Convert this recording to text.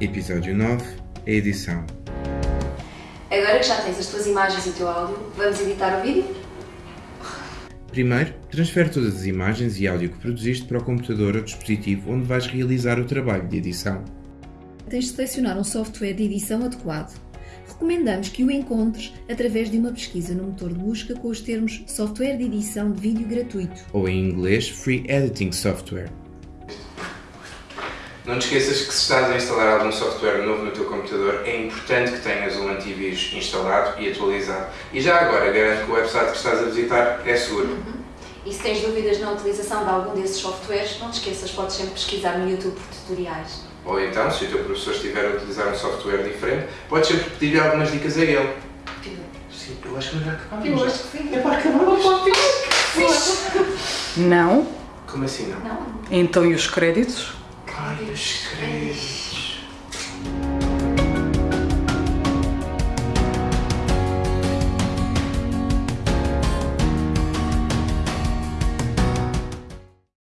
Episódio 9 A edição. Agora que já tens as tuas imagens e o teu áudio, vamos editar o vídeo? Primeiro, transfere todas as imagens e áudio que produziste para o computador ou dispositivo onde vais realizar o trabalho de edição. Tens de selecionar um software de edição adequado. Recomendamos que o encontres através de uma pesquisa no motor de busca com os termos software de edição de vídeo gratuito. Ou em inglês, Free Editing Software. Não te esqueças que se estás a instalar algum software novo no teu computador, é importante que tenhas um antivírus instalado e atualizado. E já agora, garanto que o website que estás a visitar é seguro. E se tens dúvidas na utilização de algum desses softwares, não te esqueças, podes sempre pesquisar no YouTube por tutoriais. Ou então, se o teu professor estiver a utilizar um software diferente, podes sempre pedir-lhe algumas dicas a ele. Sim, eu acho que já acabamos. Eu acho que sim. É para acabar. Não? Como assim não? Não? Então e os créditos? Ai, os créditos.